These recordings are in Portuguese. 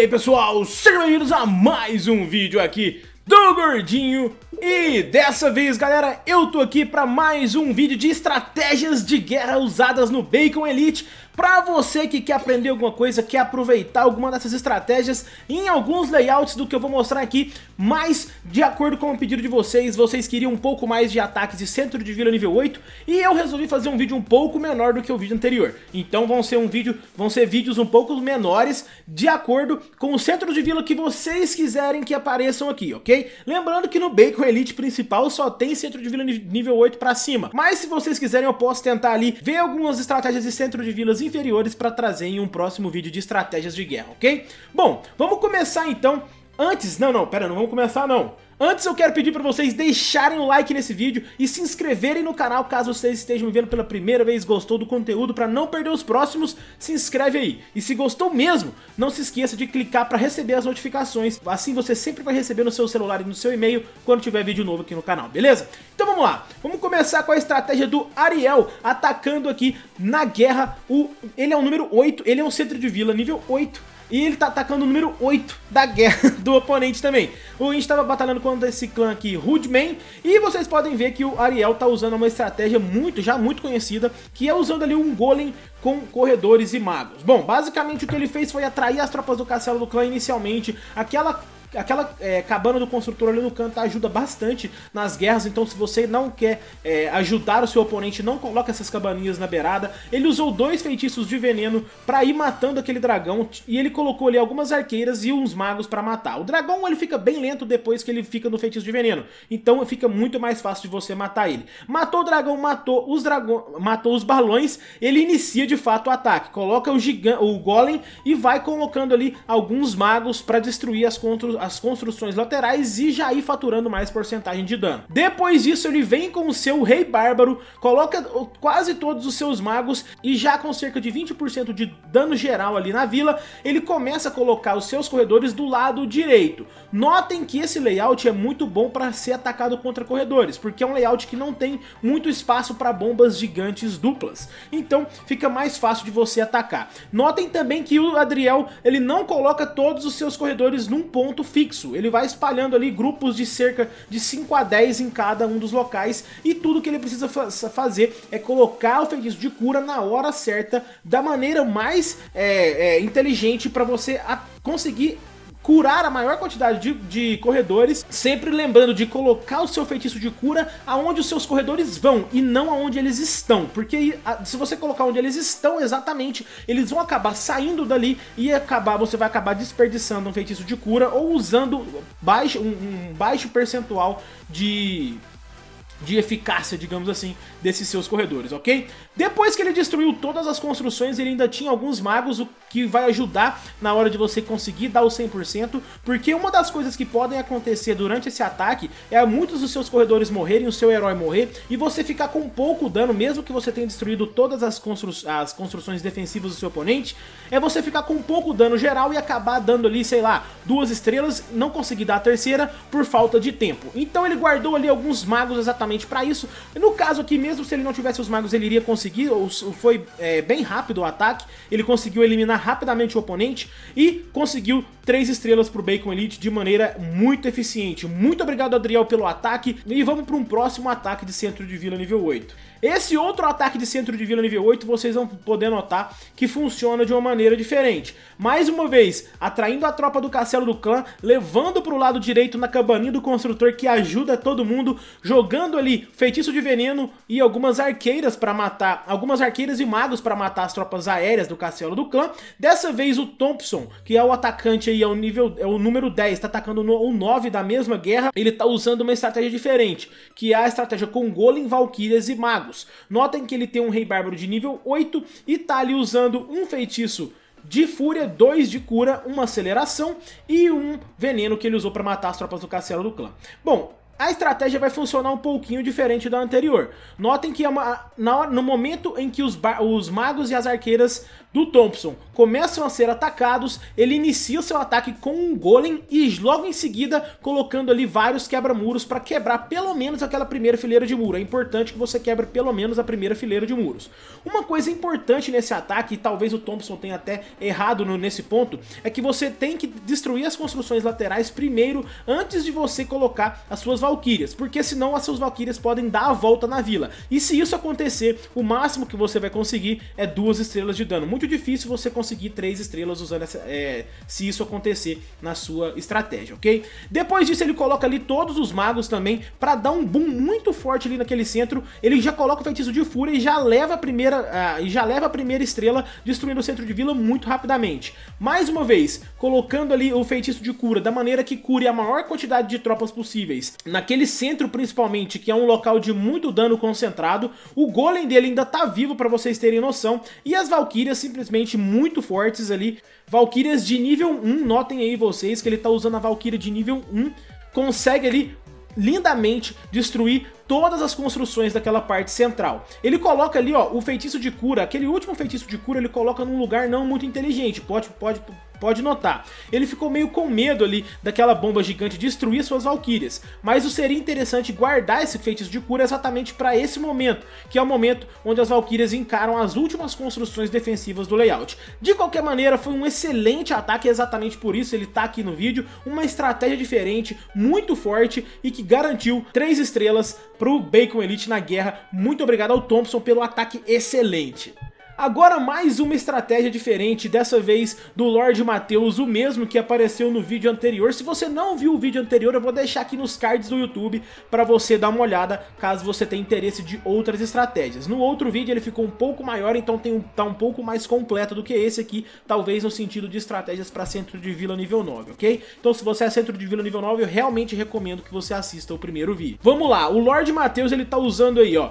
aí pessoal, sejam bem-vindos a mais um vídeo aqui do Gordinho. E dessa vez, galera, eu tô aqui para mais um vídeo de estratégias de guerra usadas no Bacon Elite Pra você que quer aprender alguma coisa, quer aproveitar alguma dessas estratégias em alguns layouts do que eu vou mostrar aqui, mas de acordo com o pedido de vocês, vocês queriam um pouco mais de ataques de centro de vila nível 8 e eu resolvi fazer um vídeo um pouco menor do que o vídeo anterior. Então vão ser um vídeo, vão ser vídeos um pouco menores de acordo com o centro de vila que vocês quiserem que apareçam aqui, ok? Lembrando que no Bacon Elite principal só tem centro de vila nível 8 pra cima, mas se vocês quiserem eu posso tentar ali ver algumas estratégias de centro de vilas inferiores para trazer em um próximo vídeo de estratégias de guerra, ok? Bom, vamos começar então Antes, não, não, pera, não vamos começar não. Antes eu quero pedir para vocês deixarem o like nesse vídeo e se inscreverem no canal caso vocês estejam me vendo pela primeira vez, gostou do conteúdo, para não perder os próximos, se inscreve aí. E se gostou mesmo, não se esqueça de clicar para receber as notificações, assim você sempre vai receber no seu celular e no seu e-mail quando tiver vídeo novo aqui no canal, beleza? Então vamos lá, vamos começar com a estratégia do Ariel, atacando aqui na guerra, o... ele é o número 8, ele é um centro de vila nível 8, e ele tá atacando o número 8 da guerra do oponente também. O Inch estava batalhando contra esse clã aqui, Hoodman. E vocês podem ver que o Ariel tá usando uma estratégia muito, já muito conhecida, que é usando ali um golem com corredores e magos. Bom, basicamente o que ele fez foi atrair as tropas do castelo do clã inicialmente, aquela aquela é, cabana do construtor ali no canto ajuda bastante nas guerras, então se você não quer é, ajudar o seu oponente, não coloca essas cabaninhas na beirada. Ele usou dois feitiços de veneno pra ir matando aquele dragão, e ele colocou ali algumas arqueiras e uns magos pra matar. O dragão ele fica bem lento depois que ele fica no feitiço de veneno, então fica muito mais fácil de você matar ele. Matou o dragão, matou os dragão, matou os balões, ele inicia de fato o ataque, coloca o, gigante, o golem e vai colocando ali alguns magos pra destruir as, contra as construções laterais e já ir faturando mais porcentagem de dano. Depois disso ele vem com o seu Rei Bárbaro, coloca quase todos os seus magos e já com cerca de 20% de dano geral ali na vila, ele começa a colocar os seus corredores do lado direito. Notem que esse layout é muito bom para ser atacado contra corredores, porque é um layout que não tem muito espaço para bombas gigantes duplas. Então fica mais fácil de você atacar. Notem também que o Adriel ele não coloca todos os seus corredores num ponto fixo. Ele vai espalhando ali grupos de cerca de 5 a 10 em cada um dos locais e tudo que ele precisa fa fazer é colocar o feitiço de cura na hora certa, da maneira mais é, é, inteligente para você conseguir curar a maior quantidade de, de, corredores, sempre lembrando de colocar o seu feitiço de cura aonde os seus corredores vão e não aonde eles estão, porque se você colocar onde eles estão exatamente, eles vão acabar saindo dali e acabar, você vai acabar desperdiçando um feitiço de cura ou usando baixo, um, um baixo percentual de de eficácia, digamos assim, desses seus corredores, ok? Depois que ele destruiu todas as construções, ele ainda tinha alguns magos, o que vai ajudar na hora de você conseguir dar o 100%, porque uma das coisas que podem acontecer durante esse ataque é muitos dos seus corredores morrerem, o seu herói morrer, e você ficar com pouco dano, mesmo que você tenha destruído todas as, constru as construções defensivas do seu oponente, é você ficar com pouco dano geral e acabar dando ali, sei lá, duas estrelas, não conseguir dar a terceira por falta de tempo. Então ele guardou ali alguns magos exatamente exatamente para isso. No caso aqui, mesmo se ele não tivesse os magos, ele iria conseguir, foi é, bem rápido o ataque, ele conseguiu eliminar rapidamente o oponente e conseguiu 3 estrelas pro Bacon Elite de maneira muito eficiente. Muito obrigado, Adriel, pelo ataque e vamos para um próximo ataque de centro de vila nível 8. Esse outro ataque de centro de vila nível 8, vocês vão poder notar que funciona de uma maneira diferente. Mais uma vez, atraindo a tropa do castelo do clã, levando para o lado direito na cabaninha do construtor que ajuda todo mundo, jogando ali feitiço de veneno e algumas arqueiras para matar, algumas arqueiras e magos para matar as tropas aéreas do castelo do clã. Dessa vez o Thompson, que é o atacante aí, é o nível, é o número 10, está atacando no, o 9 da mesma guerra, ele está usando uma estratégia diferente, que é a estratégia com Golem, Valkyrias e magos magos. Notem que ele tem um Rei Bárbaro de nível 8 e tá ali usando um feitiço de fúria, 2 de cura, uma aceleração e um veneno que ele usou para matar as tropas do castelo do clã. Bom, a estratégia vai funcionar um pouquinho diferente da anterior. Notem que é uma, na, no momento em que os, os magos e as arqueiras do Thompson começam a ser atacados, ele inicia o seu ataque com um golem e logo em seguida colocando ali vários quebra-muros para quebrar pelo menos aquela primeira fileira de muro. É importante que você quebre pelo menos a primeira fileira de muros. Uma coisa importante nesse ataque, e talvez o Thompson tenha até errado no, nesse ponto, é que você tem que destruir as construções laterais primeiro antes de você colocar as suas valquírias, porque senão as suas valquírias podem dar a volta na vila. E se isso acontecer, o máximo que você vai conseguir é duas estrelas de dano. Muito difícil você conseguir três estrelas usando essa, é, se isso acontecer na sua estratégia, ok? Depois disso ele coloca ali todos os magos também para dar um boom muito forte ali naquele centro. Ele já coloca o feitiço de fúria e já leva a primeira, uh, já leva a primeira estrela destruindo o centro de vila muito rapidamente. Mais uma vez, colocando ali o feitiço de cura da maneira que cure a maior quantidade de tropas possíveis. Naquele centro principalmente, que é um local de muito dano concentrado, o golem dele ainda tá vivo para vocês terem noção, e as valquírias simplesmente muito fortes ali. Valquírias de nível 1, notem aí vocês que ele tá usando a Valkyria de nível 1, consegue ali lindamente destruir todas as construções daquela parte central. Ele coloca ali, ó, o feitiço de cura, aquele último feitiço de cura ele coloca num lugar não muito inteligente, pode, pode, pode notar. Ele ficou meio com medo ali daquela bomba gigante destruir suas valquírias, mas o seria interessante guardar esse feitiço de cura exatamente para esse momento, que é o momento onde as valquírias encaram as últimas construções defensivas do layout. De qualquer maneira, foi um excelente ataque, exatamente por isso ele tá aqui no vídeo, uma estratégia diferente, muito forte e que garantiu 3 estrelas pro Bacon Elite na guerra. Muito obrigado ao Thompson pelo ataque excelente. Agora mais uma estratégia diferente, dessa vez do Lord Matheus, o mesmo que apareceu no vídeo anterior. Se você não viu o vídeo anterior, eu vou deixar aqui nos cards do YouTube para você dar uma olhada, caso você tenha interesse de outras estratégias. No outro vídeo ele ficou um pouco maior, então tem um, tá um pouco mais completo do que esse aqui, talvez no sentido de estratégias para centro de vila nível 9, ok? Então se você é centro de vila nível 9, eu realmente recomendo que você assista o primeiro vídeo. Vamos lá, o Lord Matheus ele tá usando aí, ó,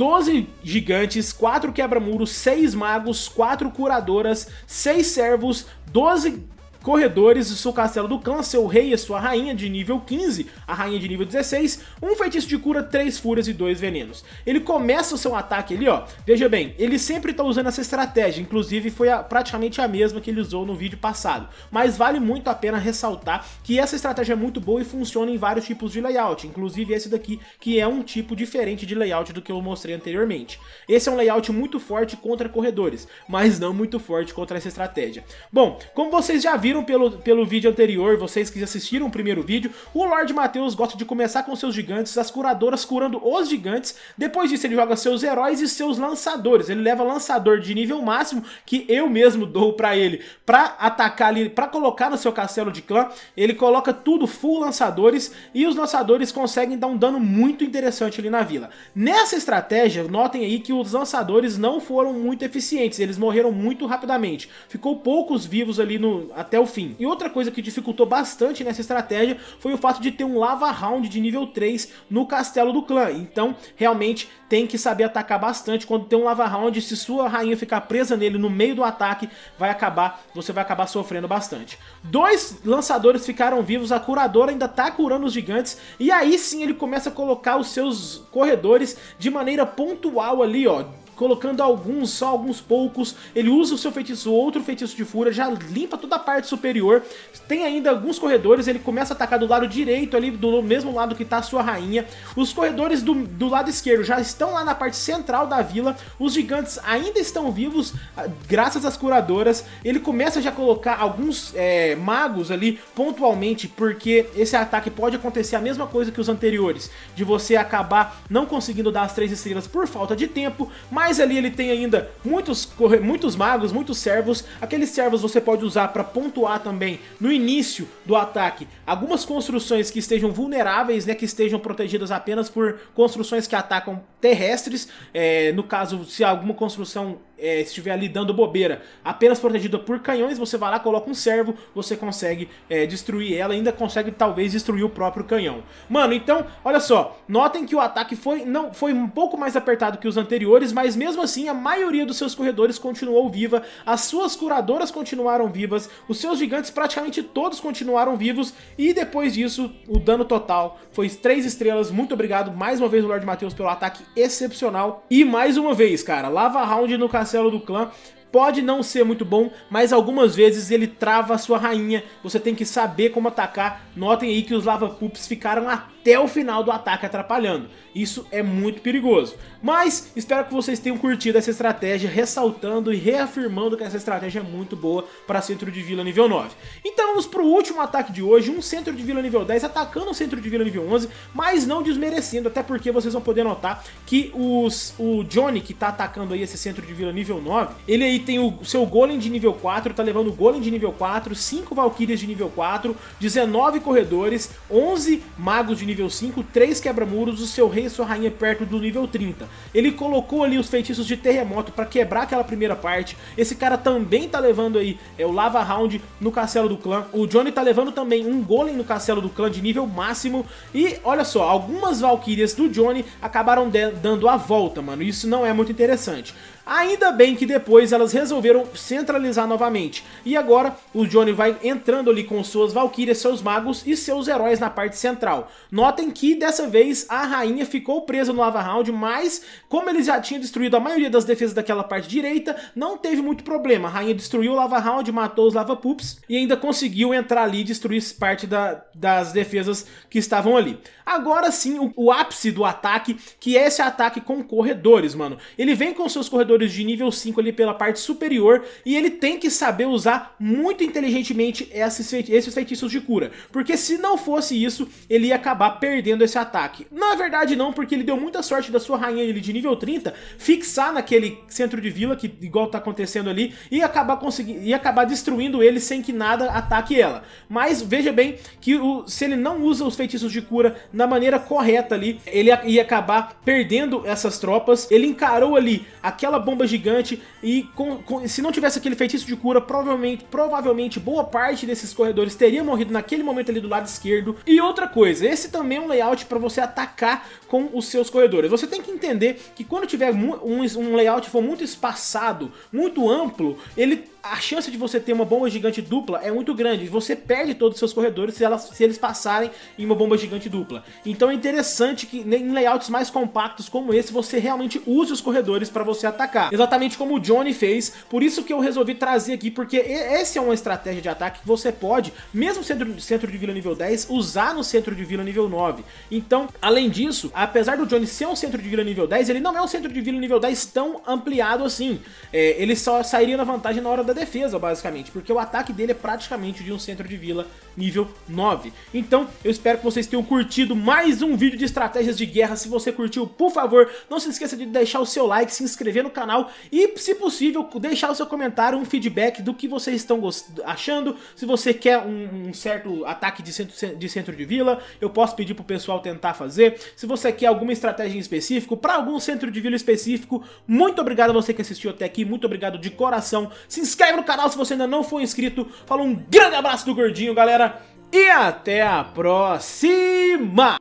12 gigantes, 4 quebra-muros, 6 magos, 4 curadoras, 6 servos, 12 corredores, o seu castelo do clã, seu rei e sua rainha de nível 15, a rainha de nível 16, um feitiço de cura, 3 fúrias e 2 venenos. Ele começa o seu ataque ali, ó, veja bem, ele sempre tá usando essa estratégia, inclusive foi a, praticamente a mesma que ele usou no vídeo passado, mas vale muito a pena ressaltar que essa estratégia é muito boa e funciona em vários tipos de layout, inclusive esse daqui, que é um tipo diferente de layout do que eu mostrei anteriormente. Esse é um layout muito forte contra corredores, mas não muito forte contra essa estratégia. Bom, como vocês já viram, viram pelo, pelo vídeo anterior, vocês que assistiram o primeiro vídeo, o Lord Matheus gosta de começar com seus gigantes, as curadoras curando os gigantes, depois disso ele joga seus heróis e seus lançadores, ele leva lançador de nível máximo, que eu mesmo dou pra ele, pra atacar ali, pra colocar no seu castelo de clã, ele coloca tudo full lançadores, e os lançadores conseguem dar um dano muito interessante ali na vila. Nessa estratégia, notem aí que os lançadores não foram muito eficientes, eles morreram muito rapidamente, ficou poucos vivos ali no, até o fim. E outra coisa que dificultou bastante nessa estratégia foi o fato de ter um Lava Round de nível 3 no castelo do clã. Então, realmente, tem que saber atacar bastante. Quando tem um Lava Round, se sua rainha ficar presa nele no meio do ataque, vai acabar, você vai acabar sofrendo bastante. Dois lançadores ficaram vivos, a curadora ainda tá curando os gigantes, e aí sim ele começa a colocar os seus corredores de maneira pontual ali, ó, colocando alguns, só alguns poucos. Ele usa o seu feitiço, outro feitiço de fúria, já limpa toda a parte superior. Tem ainda alguns corredores, ele começa a atacar do lado direito ali, do mesmo lado que está a sua rainha. Os corredores do, do lado esquerdo já estão lá na parte central da vila. Os gigantes ainda estão vivos, ah, graças às curadoras. Ele começa já a colocar alguns é, magos ali pontualmente, porque esse ataque pode acontecer a mesma coisa que os anteriores, de você acabar não conseguindo dar as três estrelas por falta de tempo, mas mas ali ele tem ainda muitos, muitos magos, muitos servos. Aqueles servos você pode usar para pontuar também no início do ataque algumas construções que estejam vulneráveis, né, que estejam protegidas apenas por construções que atacam terrestres. É, no caso, se alguma construção é, estiver ali dando bobeira, apenas protegida por canhões, você vai lá, coloca um servo, você consegue é, destruir ela, ainda consegue talvez destruir o próprio canhão. Mano, então, olha só, notem que o ataque foi, não, foi um pouco mais apertado que os anteriores, mas mesmo assim a maioria dos seus corredores continuou viva, as suas curadoras continuaram vivas, os seus gigantes praticamente todos continuaram vivos, e depois disso, o dano total foi 3 estrelas, muito obrigado mais uma vez o Lord Matheus pelo ataque excepcional, e mais uma vez, cara, Lava Round no Castelo do Clã Pode não ser muito bom, mas algumas vezes ele trava a sua rainha. Você tem que saber como atacar. Notem aí que os Lava Pups ficaram até o final do ataque atrapalhando. Isso é muito perigoso. Mas espero que vocês tenham curtido essa estratégia, ressaltando e reafirmando que essa estratégia é muito boa para centro de vila nível 9. Então vamos para o último ataque de hoje, um centro de vila nível 10 atacando o centro de vila nível 11, mas não desmerecendo, até porque vocês vão poder notar que os, o Johnny que está atacando aí esse centro de vila nível 9, ele aí tem o seu golem de nível 4, tá levando o golem de nível 4, 5 valquírias de nível 4, 19 corredores, 11 magos de nível 5, 3 quebra-muros, o seu rei e sua rainha perto do nível 30. Ele colocou ali os feitiços de terremoto para quebrar aquela primeira parte. Esse cara também tá levando aí é, o Lava Round no castelo do clã. O Johnny tá levando também um golem no castelo do clã de nível máximo. E olha só, algumas valquírias do Johnny acabaram dando a volta, mano. Isso não é muito interessante. Ainda bem que depois elas resolveram centralizar novamente. E agora o Johnny vai entrando ali com suas valquírias, seus magos e seus heróis na parte central. Notem que dessa vez a rainha ficou presa no Lava Round, mas como eles já tinham destruído a maioria das defesas daquela parte direita, não teve muito problema. A rainha destruiu o Lava Round, matou os Lava Pups e ainda conseguiu entrar ali e destruir parte da, das defesas que estavam ali. Agora sim, o, o ápice do ataque, que é esse ataque com corredores, mano. Ele vem com seus corredores de nível 5 ali pela parte superior e ele tem que saber usar muito inteligentemente esses, feitiços de cura. Porque se não fosse isso, ele ia acabar perdendo esse ataque. Na verdade não, porque ele deu muita sorte da sua rainha ele de nível 30 fixar naquele centro de vila, que igual tá acontecendo ali, e acabar e acabar destruindo ele sem que nada ataque ela. Mas veja bem que o, se ele não usa os feitiços de cura na maneira correta ali, ele ia acabar perdendo essas tropas. Ele encarou ali aquela bomba gigante e com, com, se não tivesse aquele feitiço de cura, provavelmente, provavelmente boa parte desses corredores teria morrido naquele momento ali do lado esquerdo. E outra coisa, esse também é um layout para você atacar com os seus corredores. Você tem que entender que quando tiver um, um layout for muito espaçado, muito amplo, ele a chance de você ter uma bomba gigante dupla é muito grande. Você perde todos os seus corredores se, elas, se eles passarem em uma bomba gigante dupla. Então é interessante que em layouts mais compactos como esse, você realmente use os corredores para você atacar. Exatamente como o Johnny fez, por isso que eu resolvi trazer aqui, porque essa é uma estratégia de ataque que você pode, mesmo sendo centro de vila nível 10, usar no centro de vila nível 9. Então, além disso, apesar do Johnny ser um centro de vila nível 10, ele não é um centro de vila nível 10 tão ampliado assim. É, ele só sairia na vantagem na hora da defesa, basicamente, porque o ataque dele é praticamente de um centro de vila nível 9. Então, eu espero que vocês tenham curtido mais um vídeo de estratégias de guerra. Se você curtiu, por favor, não se esqueça de deixar o seu like, se inscrever no canal e, se possível, deixar o seu comentário, um feedback do que vocês estão achando. Se você quer um, um certo ataque de centro, de centro de vila, eu posso pedir pro pessoal tentar fazer. Se você quer alguma estratégia em específico, para algum centro de vila específico, muito obrigado a você que assistiu até aqui, muito obrigado de coração. Se inscreve no canal se você ainda não for inscrito. Fala um grande abraço do Gordinho, galera. E até a próxima!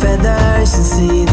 feathers and see